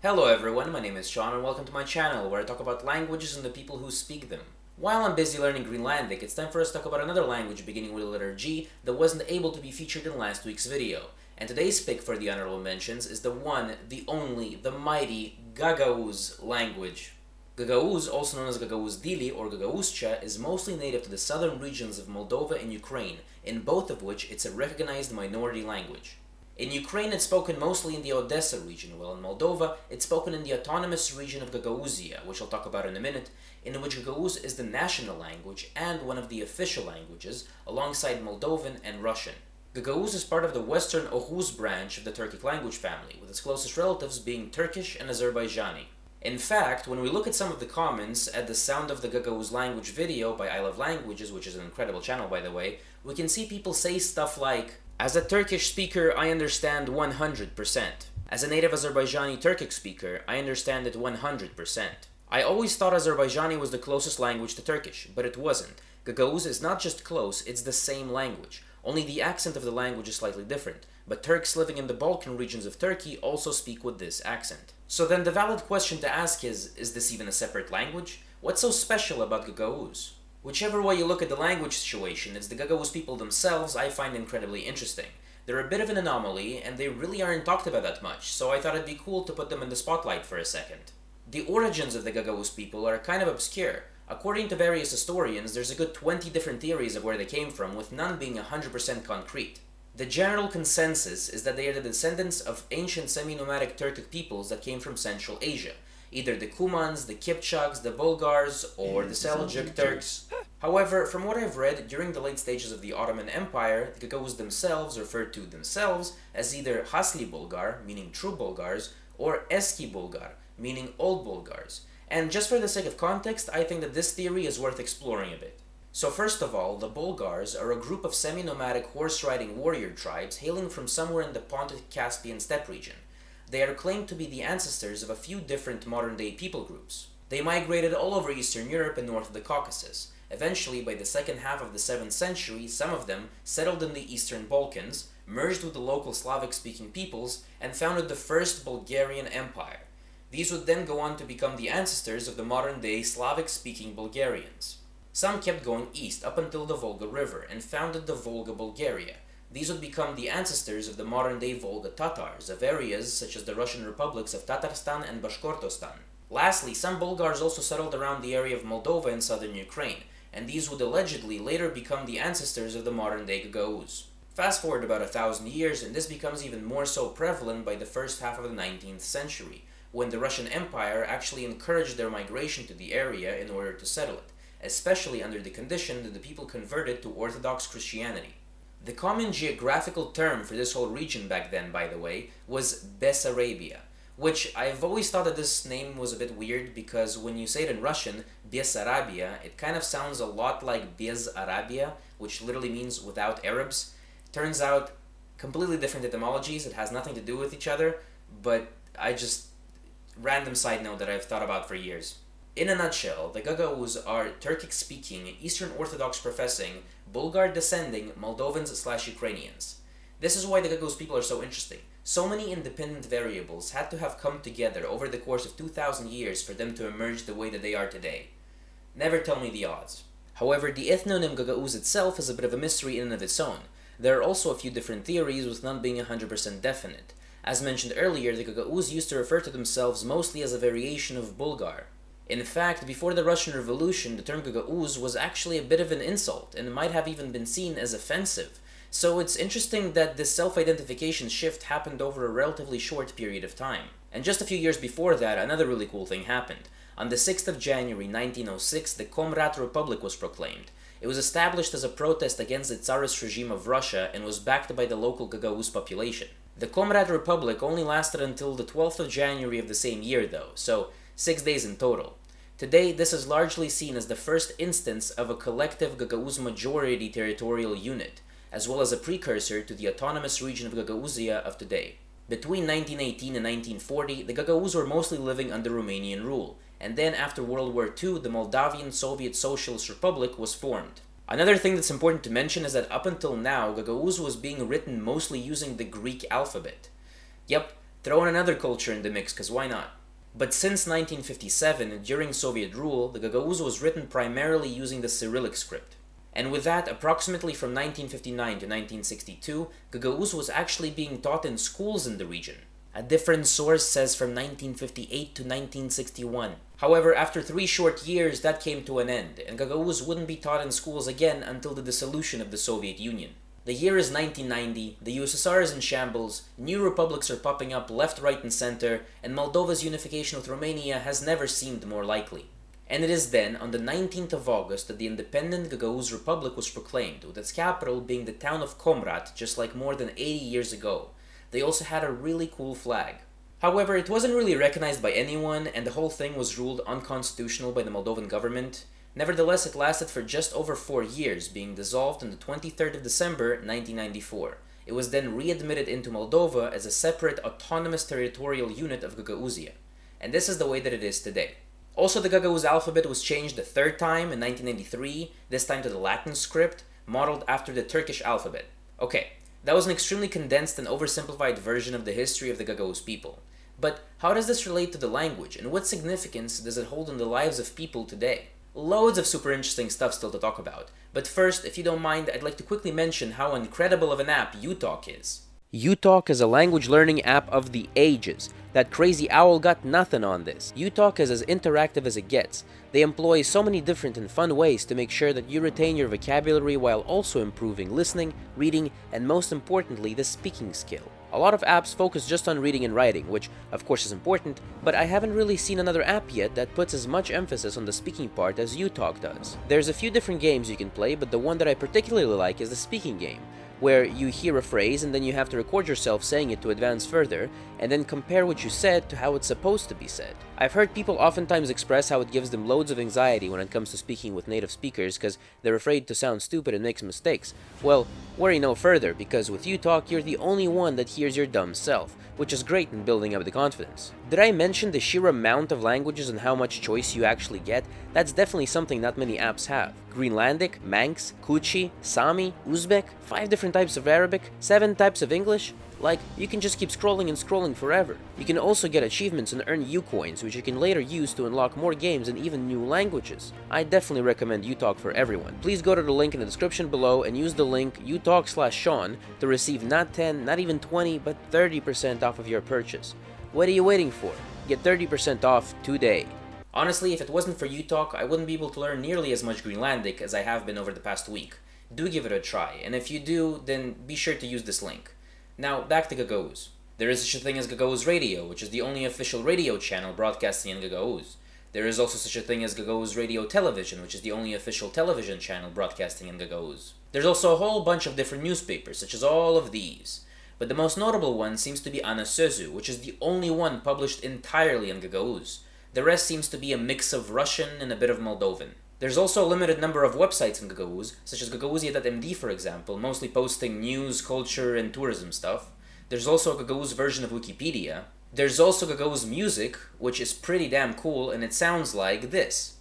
Hello everyone, my name is Sean and welcome to my channel where I talk about languages and the people who speak them. While I'm busy learning Greenlandic, it's time for us to talk about another language beginning with the letter G that wasn't able to be featured in last week's video. And today's pick for the honorable mentions is the one, the only, the mighty Gagauz language. Gagauz, also known as Gagauz Dili or Gagauzcha, is mostly native to the southern regions of Moldova and Ukraine, in both of which it's a recognized minority language. In Ukraine, it's spoken mostly in the Odessa region, while in Moldova, it's spoken in the autonomous region of Gagauzia, which I'll talk about in a minute, in which Gagauz is the national language and one of the official languages, alongside Moldovan and Russian. Gagauz is part of the Western Oghuz branch of the Turkic language family, with its closest relatives being Turkish and Azerbaijani. In fact, when we look at some of the comments at the Sound of the Gagauz Language video by I Love Languages, which is an incredible channel by the way, we can see people say stuff like, As a Turkish speaker, I understand 100%. As a native Azerbaijani Turkic speaker, I understand it 100%. I always thought Azerbaijani was the closest language to Turkish, but it wasn't. Gagauz is not just close, it's the same language. Only the accent of the language is slightly different, but Turks living in the Balkan regions of Turkey also speak with this accent. So then the valid question to ask is, is this even a separate language? What's so special about Gagauz? Whichever way you look at the language situation, it's the Gagauz people themselves I find incredibly interesting. They're a bit of an anomaly, and they really aren't talked about that much, so I thought it'd be cool to put them in the spotlight for a second. The origins of the Gagauz people are kind of obscure. According to various historians, there's a good 20 different theories of where they came from, with none being 100% concrete. The general consensus is that they are the descendants of ancient semi-nomadic Turkic peoples that came from Central Asia, either the Cumans, the Kipchaks, the Bulgars, or the Seljuk Turks. However, from what I've read, during the late stages of the Ottoman Empire, the Gagauz themselves referred to themselves as either Hasli Bulgar, meaning true Bulgars, or Eski Bulgar, meaning old Bulgars. And just for the sake of context, I think that this theory is worth exploring a bit. So first of all, the Bulgars are a group of semi-nomadic horse-riding warrior tribes hailing from somewhere in the Pontic-Caspian steppe region. They are claimed to be the ancestors of a few different modern-day people groups. They migrated all over Eastern Europe and north of the Caucasus. Eventually, by the second half of the 7th century, some of them settled in the Eastern Balkans, merged with the local Slavic-speaking peoples, and founded the First Bulgarian Empire. These would then go on to become the ancestors of the modern-day Slavic-speaking Bulgarians. Some kept going east up until the Volga River and founded the Volga Bulgaria. These would become the ancestors of the modern-day Volga Tatars of areas such as the Russian republics of Tatarstan and Bashkortostan. Lastly, some Bulgars also settled around the area of Moldova and southern Ukraine, and these would allegedly later become the ancestors of the modern-day Gagauz. Fast forward about a thousand years, and this becomes even more so prevalent by the first half of the 19th century, when the Russian Empire actually encouraged their migration to the area in order to settle it especially under the condition that the people converted to Orthodox Christianity. The common geographical term for this whole region back then, by the way, was Bessarabia, which I've always thought that this name was a bit weird because when you say it in Russian, Bessarabia, it kind of sounds a lot like Bez Arabia, which literally means without Arabs. Turns out, completely different etymologies, it has nothing to do with each other, but I just, random side note that I've thought about for years. In a nutshell, the Gagauz are Turkic-speaking, Eastern Orthodox professing, Bulgar-descending Moldovans slash Ukrainians. This is why the Gagauz people are so interesting. So many independent variables had to have come together over the course of 2,000 years for them to emerge the way that they are today. Never tell me the odds. However, the ethnonym Gagauz itself is a bit of a mystery in and of its own. There are also a few different theories, with none being 100% definite. As mentioned earlier, the Gagauz used to refer to themselves mostly as a variation of Bulgar. In fact, before the Russian Revolution, the term Gagauz was actually a bit of an insult, and might have even been seen as offensive. So it's interesting that this self-identification shift happened over a relatively short period of time. And just a few years before that, another really cool thing happened. On the 6th of January 1906, the Comrat Republic was proclaimed. It was established as a protest against the Tsarist regime of Russia and was backed by the local Gagauz population. The Comrat Republic only lasted until the 12th of January of the same year though, so six days in total. Today, this is largely seen as the first instance of a collective Gagauz majority territorial unit, as well as a precursor to the autonomous region of Gagauzia of today. Between 1918 and 1940, the Gagauz were mostly living under Romanian rule, and then after World War II, the Moldavian Soviet Socialist Republic was formed. Another thing that's important to mention is that up until now, Gagauz was being written mostly using the Greek alphabet. Yep, Throw in another culture in the mix, cause why not? But since 1957, during Soviet rule, the Gagauz was written primarily using the Cyrillic script. And with that, approximately from 1959 to 1962, Gagauz was actually being taught in schools in the region. A different source says from 1958 to 1961. However, after three short years, that came to an end, and Gagauz wouldn't be taught in schools again until the dissolution of the Soviet Union. The year is 1990, the USSR is in shambles, new republics are popping up left, right, and center, and Moldova's unification with Romania has never seemed more likely. And it is then, on the 19th of August, that the independent Gagauz Republic was proclaimed, with its capital being the town of Comrat, just like more than 80 years ago. They also had a really cool flag. However, it wasn't really recognized by anyone, and the whole thing was ruled unconstitutional by the Moldovan government. Nevertheless, it lasted for just over four years, being dissolved on the 23rd of December 1994. It was then readmitted into Moldova as a separate autonomous territorial unit of Gagauzia. And this is the way that it is today. Also, the Gagauz alphabet was changed a third time in 1993, this time to the Latin script, modeled after the Turkish alphabet. Okay, that was an extremely condensed and oversimplified version of the history of the Gagauz people. But how does this relate to the language, and what significance does it hold in the lives of people today? Loads of super interesting stuff still to talk about, but first, if you don't mind, I'd like to quickly mention how incredible of an app uTalk is. uTalk is a language learning app of the ages. That crazy owl got nothing on this. uTalk is as interactive as it gets. They employ so many different and fun ways to make sure that you retain your vocabulary while also improving listening, reading, and most importantly, the speaking skill. A lot of apps focus just on reading and writing, which of course is important, but I haven't really seen another app yet that puts as much emphasis on the speaking part as uTalk does. There's a few different games you can play, but the one that I particularly like is the speaking game, where you hear a phrase and then you have to record yourself saying it to advance further, and then compare what you said to how it's supposed to be said. I've heard people oftentimes express how it gives them loads of anxiety when it comes to speaking with native speakers because they're afraid to sound stupid and make mistakes. Well, worry no further, because with uTalk, you're the only one that hears your dumb self, which is great in building up the confidence. Did I mention the sheer amount of languages and how much choice you actually get? That's definitely something not many apps have. Greenlandic, Manx, Kutchi, Sami, Uzbek, 5 different types of Arabic, 7 types of English, like, you can just keep scrolling and scrolling forever. You can also get achievements and earn U-coins, which you can later use to unlock more games and even new languages. I definitely recommend uTalk for everyone. Please go to the link in the description below and use the link utalk slash Sean to receive not 10, not even 20, but 30% off of your purchase. What are you waiting for? Get 30% off today. Honestly, if it wasn't for uTalk, I wouldn't be able to learn nearly as much Greenlandic as I have been over the past week. Do give it a try, and if you do, then be sure to use this link. Now, back to Gagauz. There is such a thing as Gagauz Radio, which is the only official radio channel broadcasting in Gagauz. There is also such a thing as Gagauz Radio Television, which is the only official television channel broadcasting in Gagauz. There's also a whole bunch of different newspapers, such as all of these. But the most notable one seems to be Ana Sözü, which is the only one published entirely in Gagauz. The rest seems to be a mix of Russian and a bit of Moldovan. There's also a limited number of websites in Gagauz, such as Gagauzia.md for example, mostly posting news, culture, and tourism stuff. There's also a Gagauz version of Wikipedia. There's also Gagauz music, which is pretty damn cool, and it sounds like this.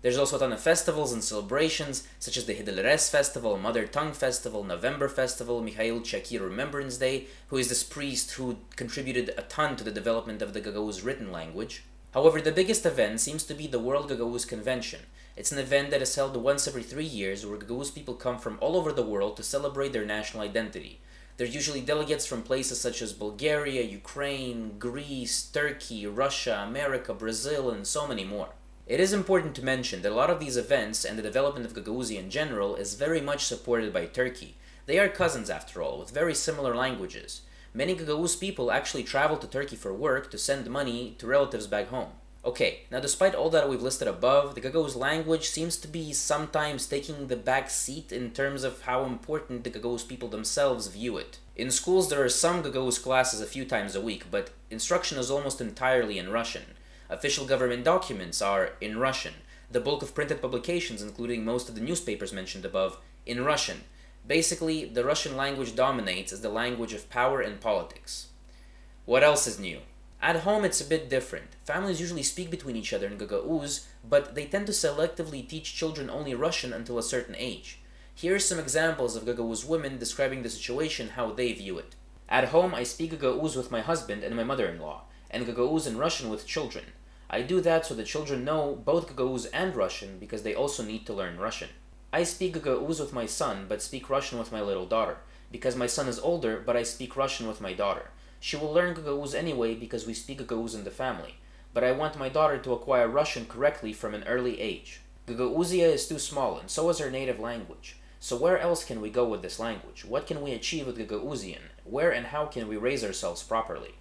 There's also a ton of festivals and celebrations, such as the Hidilres Festival, Mother Tongue Festival, November Festival, Mikhail Chakir Remembrance Day, who is this priest who contributed a ton to the development of the Gagauz written language. However, the biggest event seems to be the World Gagauz Convention. It's an event that is held once every three years where Gagauz people come from all over the world to celebrate their national identity. There's usually delegates from places such as Bulgaria, Ukraine, Greece, Turkey, Russia, America, Brazil, and so many more. It is important to mention that a lot of these events and the development of Gagauzia in general is very much supported by Turkey. They are cousins after all, with very similar languages. Many Gagauz people actually travel to Turkey for work to send money to relatives back home. Okay, now despite all that we've listed above, the Gagauz language seems to be sometimes taking the back seat in terms of how important the Gagauz people themselves view it. In schools there are some Gagauz classes a few times a week, but instruction is almost entirely in Russian. Official government documents are in Russian. The bulk of printed publications, including most of the newspapers mentioned above, in Russian. Basically, the Russian language dominates as the language of power and politics. What else is new? At home, it's a bit different. Families usually speak between each other in Gagauz, but they tend to selectively teach children only Russian until a certain age. Here are some examples of Gagauz women describing the situation how they view it. At home, I speak Gagauz with my husband and my mother-in-law, and Gagauz and Russian with children. I do that so the children know both Gagauz and Russian because they also need to learn Russian. I speak Gagauz with my son, but speak Russian with my little daughter, because my son is older, but I speak Russian with my daughter. She will learn Gagauz anyway because we speak Gagauz in the family, but I want my daughter to acquire Russian correctly from an early age. Gagauzia is too small, and so is her native language. So where else can we go with this language? What can we achieve with Gagauzian? Where and how can we raise ourselves properly?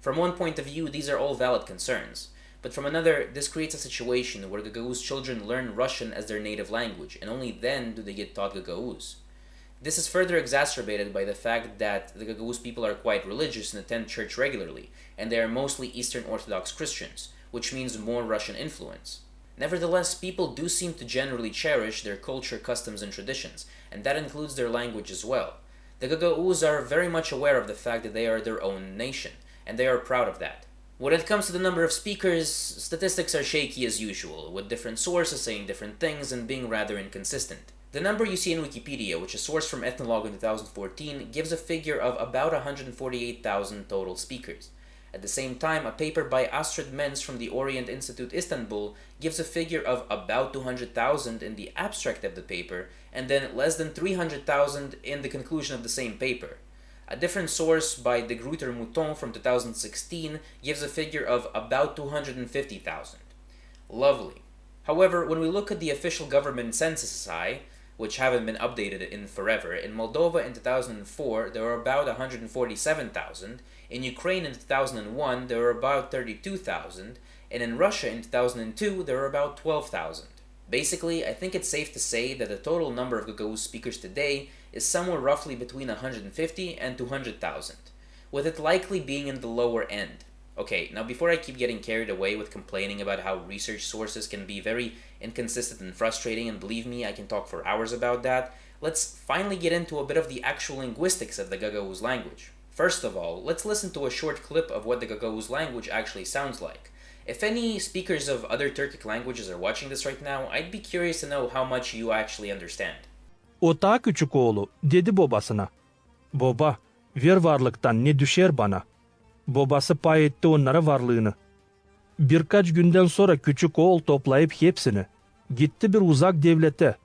From one point of view, these are all valid concerns. But from another, this creates a situation where Gagauz children learn Russian as their native language, and only then do they get taught Gagauz. This is further exacerbated by the fact that the Gagauz people are quite religious and attend church regularly, and they are mostly Eastern Orthodox Christians, which means more Russian influence. Nevertheless, people do seem to generally cherish their culture, customs, and traditions, and that includes their language as well. The Gagauz are very much aware of the fact that they are their own nation, and they are proud of that. When it comes to the number of speakers, statistics are shaky as usual, with different sources saying different things and being rather inconsistent. The number you see in Wikipedia, which is sourced from Ethnologue in 2014, gives a figure of about 148,000 total speakers. At the same time, a paper by Astrid Menz from the Orient Institute Istanbul gives a figure of about 200,000 in the abstract of the paper, and then less than 300,000 in the conclusion of the same paper. A different source by De Gruyter Mouton from 2016 gives a figure of about 250,000. Lovely. However, when we look at the official government census which haven't been updated in forever. In Moldova in 2004, there were about 147,000. In Ukraine in 2001, there were about 32,000. And in Russia in 2002, there were about 12,000. Basically, I think it's safe to say that the total number of Gagauz speakers today is somewhere roughly between 150 and 200,000, with it likely being in the lower end. Okay, now before I keep getting carried away with complaining about how research sources can be very inconsistent and frustrating, and believe me, I can talk for hours about that, let's finally get into a bit of the actual linguistics of the Gagauz language. First of all, let's listen to a short clip of what the Gagauz language actually sounds like. If any speakers of other Turkic languages are watching this right now, I'd be curious to know how much you actually understand. O küçük oğlu dedi babasına. Baba, ver varlıktan ne düşer bana? Babası pay etti onlara varlığını. Birkaç günden sonra küçük oğul toplayıp hepsini. Gitti bir uzak devlete.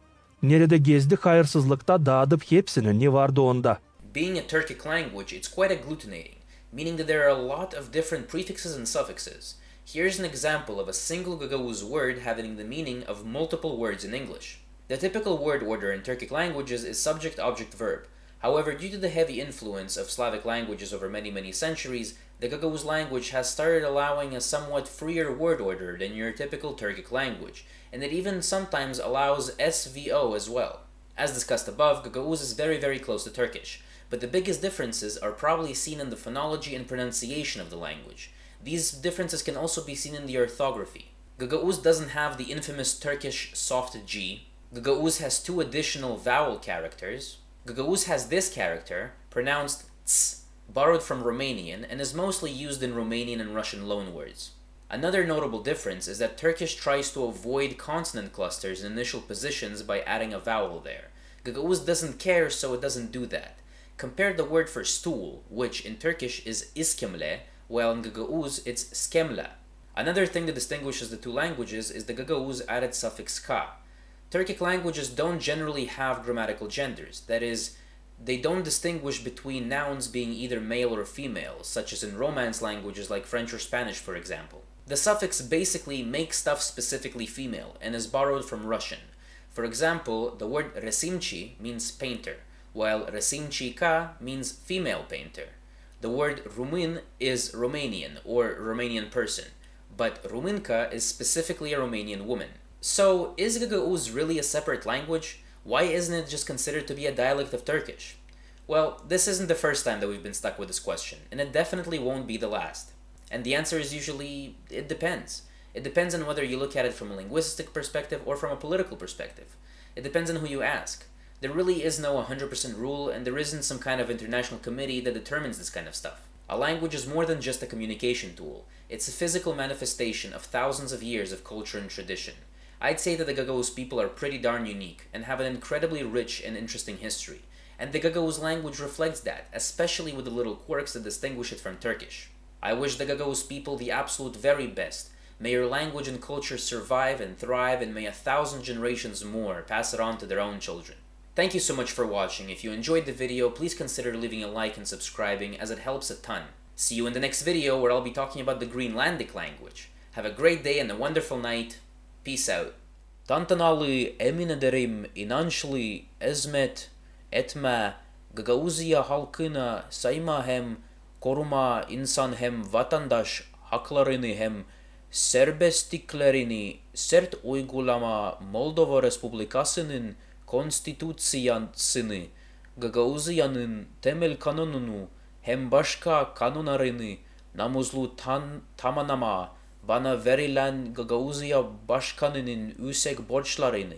Nerede gezdi hayırsızlıkta dağıtıp hepsini ne vardı onda. Being a Turkic language, it's quite agglutinating, meaning that there are a lot of different prefixes and suffixes. Here's an example of a single Gagauz word having the meaning of multiple words in English. The typical word order in Turkic languages is subject-object-verb. However, due to the heavy influence of Slavic languages over many many centuries, the Gagauz language has started allowing a somewhat freer word order than your typical Turkic language, and it even sometimes allows SVO as well. As discussed above, Gagauz is very very close to Turkish, but the biggest differences are probably seen in the phonology and pronunciation of the language. These differences can also be seen in the orthography. Gagauz doesn't have the infamous Turkish soft G. Gagauz has two additional vowel characters. Gagauz has this character, pronounced ts, borrowed from Romanian and is mostly used in Romanian and Russian loanwords. Another notable difference is that Turkish tries to avoid consonant clusters in initial positions by adding a vowel there. Gagauz doesn't care, so it doesn't do that. Compare the word for stool, which in Turkish is iskemle, while in Gagauz it's skemla. Another thing that distinguishes the two languages is the Gagauz added suffix ka. Turkic languages don't generally have grammatical genders, that is, they don't distinguish between nouns being either male or female, such as in Romance languages like French or Spanish, for example. The suffix basically makes stuff specifically female and is borrowed from Russian. For example, the word resimchi means painter, while resimchika means female painter. The word Rumun is Romanian or Romanian person, but Rumunka is specifically a Romanian woman. So, is Gagauz really a separate language? Why isn't it just considered to be a dialect of Turkish? Well, this isn't the first time that we've been stuck with this question, and it definitely won't be the last. And the answer is usually, it depends. It depends on whether you look at it from a linguistic perspective or from a political perspective. It depends on who you ask. There really is no 100% rule, and there isn't some kind of international committee that determines this kind of stuff. A language is more than just a communication tool. It's a physical manifestation of thousands of years of culture and tradition. I'd say that the Gagauz people are pretty darn unique and have an incredibly rich and interesting history. And the Gagauz language reflects that, especially with the little quirks that distinguish it from Turkish. I wish the Gagauz people the absolute very best. May your language and culture survive and thrive and may a thousand generations more pass it on to their own children. Thank you so much for watching. If you enjoyed the video, please consider leaving a like and subscribing as it helps a ton. See you in the next video where I'll be talking about the Greenlandic language. Have a great day and a wonderful night. Peace out. Tantanalı emin ederim inançlı ezmet etme Gagauzya halkına sayma koruma insan hem vatandaş haklarını hem sert uygulama Moldova Respublikası'nın konstitüsyasını Gagauzya'nın temel kanununu hem başka kanunlarını namuzlu tan tamanama bana verilen Gagauzya Başkanı'nın yüksek borçlarını